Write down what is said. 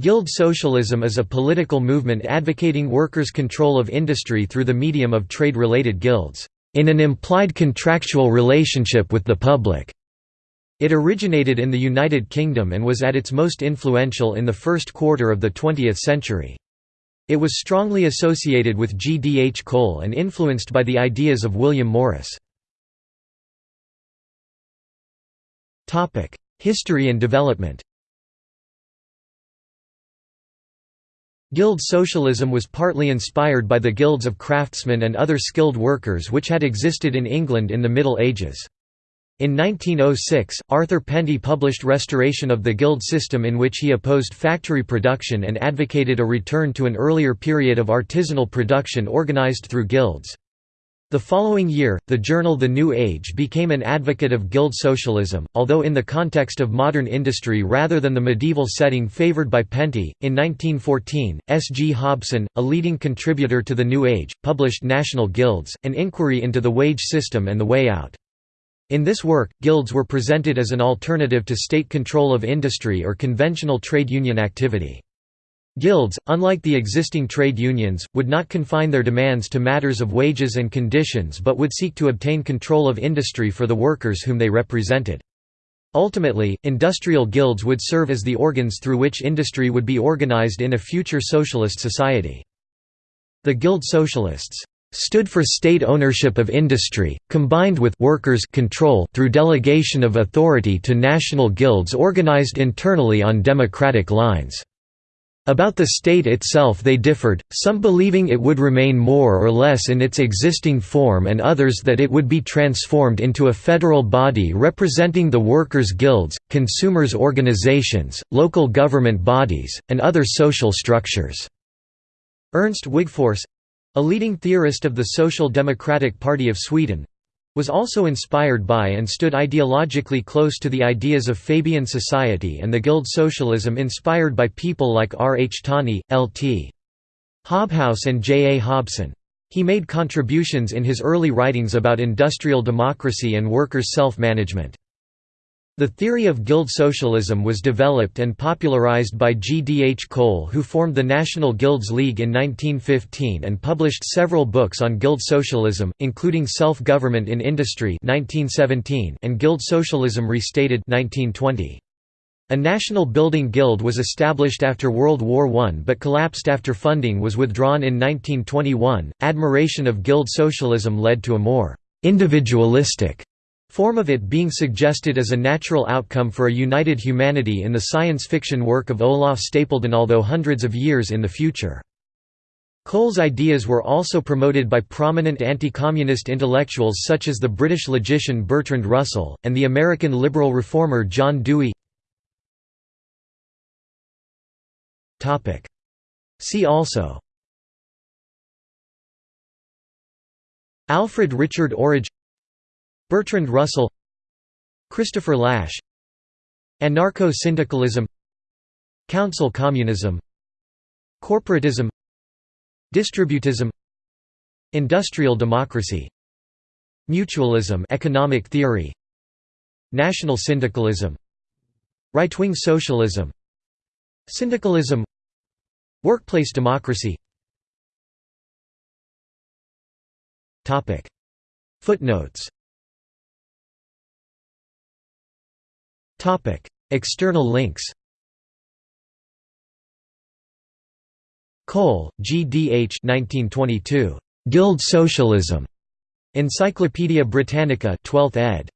Guild socialism is a political movement advocating workers' control of industry through the medium of trade-related guilds, in an implied contractual relationship with the public. It originated in the United Kingdom and was at its most influential in the first quarter of the 20th century. It was strongly associated with G. D. H. Cole and influenced by the ideas of William Morris. History and development Guild socialism was partly inspired by the guilds of craftsmen and other skilled workers which had existed in England in the Middle Ages. In 1906, Arthur Penty published Restoration of the Guild System in which he opposed factory production and advocated a return to an earlier period of artisanal production organized through guilds. The following year, the journal The New Age became an advocate of guild socialism, although in the context of modern industry rather than the medieval setting favored by Penty. In 1914, S. G. Hobson, a leading contributor to The New Age, published National Guilds, an inquiry into the wage system and the way out. In this work, guilds were presented as an alternative to state control of industry or conventional trade union activity. Guilds, unlike the existing trade unions, would not confine their demands to matters of wages and conditions but would seek to obtain control of industry for the workers whom they represented. Ultimately, industrial guilds would serve as the organs through which industry would be organized in a future socialist society. The Guild Socialists stood for state ownership of industry, combined with workers' control through delegation of authority to national guilds organized internally on democratic lines. About the state itself they differed, some believing it would remain more or less in its existing form and others that it would be transformed into a federal body representing the workers' guilds, consumers' organizations, local government bodies, and other social structures. Ernst Wigforss a leading theorist of the Social Democratic Party of Sweden was also inspired by and stood ideologically close to the ideas of Fabian society and the Guild socialism inspired by people like R. H. Tawney, L. T. Hobhouse and J. A. Hobson. He made contributions in his early writings about industrial democracy and workers' self-management. The theory of guild socialism was developed and popularized by G. D. H. Cole who formed the National Guilds League in 1915 and published several books on guild socialism, including Self-Government in Industry 1917 and Guild Socialism Restated 1920. A national building guild was established after World War I but collapsed after funding was withdrawn in 1921. Admiration of guild socialism led to a more individualistic form of it being suggested as a natural outcome for a united humanity in the science fiction work of Olaf Stapledon although hundreds of years in the future. Cole's ideas were also promoted by prominent anti-communist intellectuals such as the British logician Bertrand Russell, and the American liberal reformer John Dewey. See also. Alfred Richard Orage Bertrand Russell Christopher Lasch Anarcho-syndicalism Council communism Corporatism Distributism Industrial democracy Mutualism economic theory National syndicalism Right-wing socialism Syndicalism Workplace democracy. Footnotes Topic: External links. Cole, G. D. H. 1922. Guild Socialism. Encyclopædia Britannica, 12th ed.